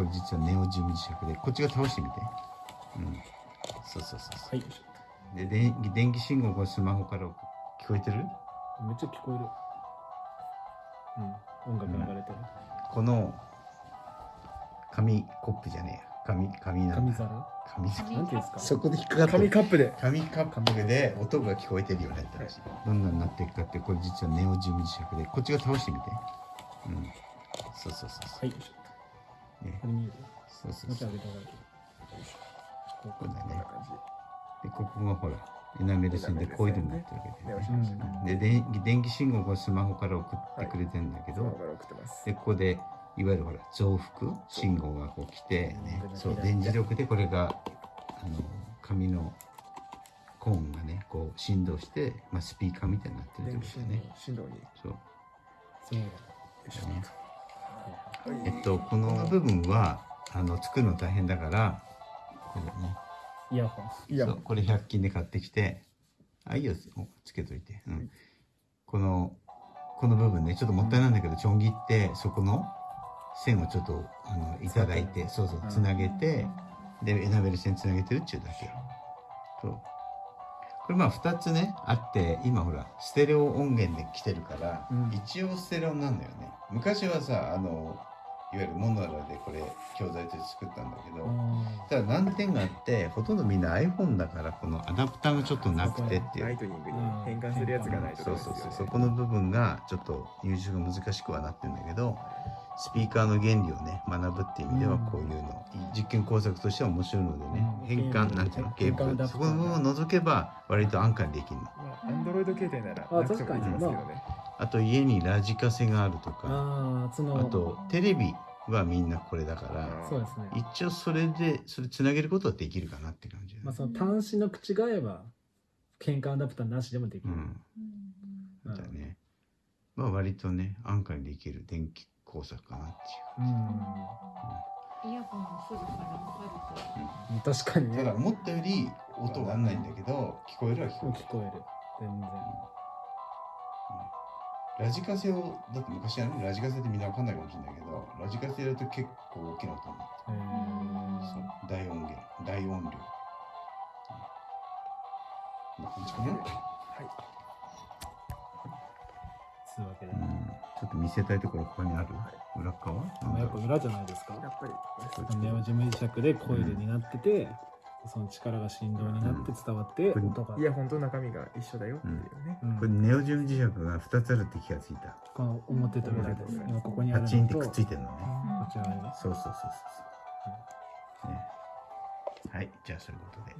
これ実はネオジム磁石でこっちが倒してみて。うん。そうそうそうそはい。うで電気電気信号がスマホから聞こえてる？めっちゃ聞こえる。うん。音楽流れてる。この紙コップじゃねえや。紙紙なんだ。紙皿？紙皿？なんていうんですか？そこで引っかかってる。紙カップで。紙カップで音が聞こえてるようになったらしい。どんなになっていくかってこれ実はネオジム磁石でこっちが倒してみて。うん。そうそうそうそはい。う、ね、これ見えるそうそうそう。もうちょい上げてもらえるこここだねこんな感じ。でここがほらエナメル線でコイルになってるわけで、ネオジうん。ム磁石で電気電気信号がスマホから送ってくれてんだけど、そのまま送ってます。でここでいわゆるほら増幅信号がこう来てね。うんそう電磁力でこれがあの紙のコーンがねこう振動して、まあ、スピーカーみたいになってるってことですね。振動に。よそう。そう。だ。いし。ょね。はいえっとこの部分はあの作るの大変だからこれね。イヤホン。これ100均で買ってきてあいいよおつけといて、うん、このこの部分ねちょっともったいないんだけどちょん切ってそこの線をちょっとあのいただいてそうそううん。つなげて、でエナベル線つなげてるっちゅうだけよ。そう。これまあ2つねあって今ほらステレオ音源で来てるから、うん。一応ステレオなんだよね。昔はさあのいわゆるモノラでこれ教材として作ったんだけど、ただ難点があってほとんどみんな iPhone だからこのアダプターがちょっとなくてっていう。ライトニングに変換するやつがないとそうそうそう。そこの部分がちょっと入手が難しくはなってるんだけどスピーカーの原理をね学ぶっていう意味ではこういうの、実験工作としては面白いのでね、うん。変換なんていうのケーブ変換アダプタールそこの部分を除けば割と安価にできるの。まあアンドロイド携帯ならあなくてもできますけどねあと家にラジカセがあるとかああ、その、あとテレビはみんなこれだからそうですね。一応それでそれつなげることはできるかなって感じだねまあ、その端子の口が合えば、変換アダプターなしでもできる。うんうんだね。まあ割とね、安価にできる電気工作かなってうん。イヤホンもすぐから分かるいう。確かにね。ただ思ったより音がなんないんだけど、聞こえるは聞こえる。聞こえる。全然。ラジカセを、だって昔はね、ラジカセってみんなわかんないかもしれないけど、ラジカセやると結構大きな音になっそう、大音源、大音量。こんな感じかな。つうわけで。うん、ちょっと見せたいところここにある？裏側？まあやっぱ裏じゃないですか。やっぱりネオジム磁石でコイルになってて、その力が振動になって伝わって、うん音がイヤホンと中身が一緒だよっていうねうんこれネオジム磁石が2つあるって気がついた。この表と裏です。今ここにあるのと、パチンってくっついてるのね。こちらにね。そうそうそうそうそう。ね。はい、じゃあそういうことで